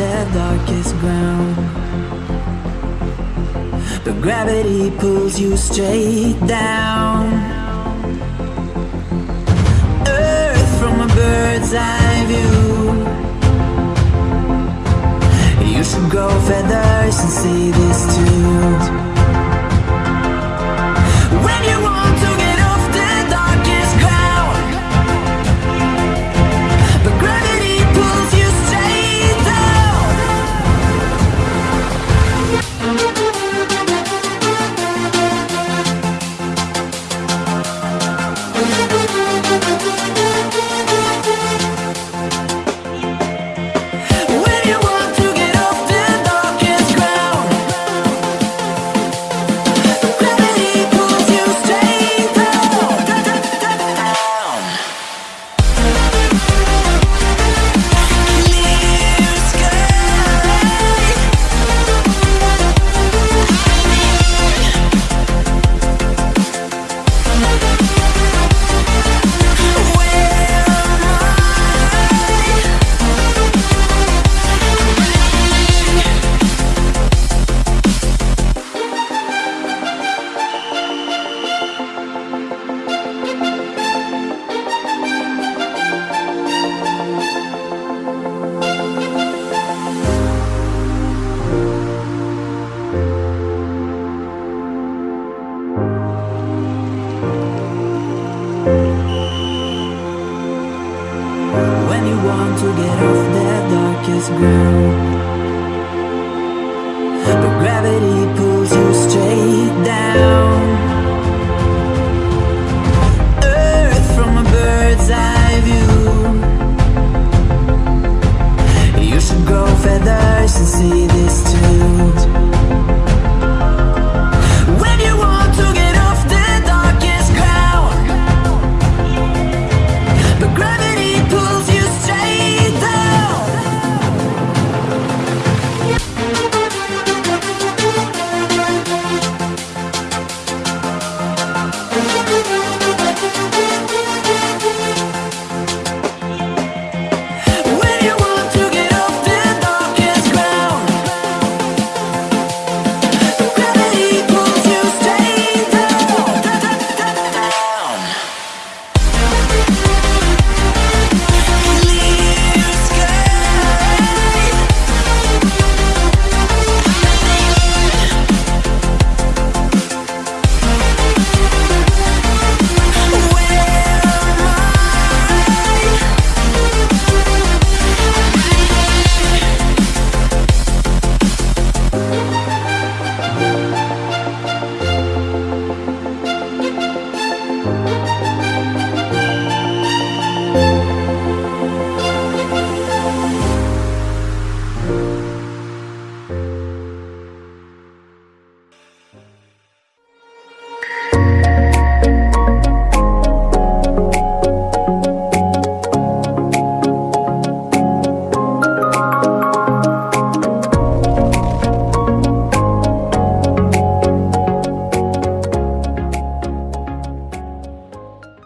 the darkest ground. But gravity pulls you straight down. Earth from a bird's eye view. You should grow feathers and see this too. When you want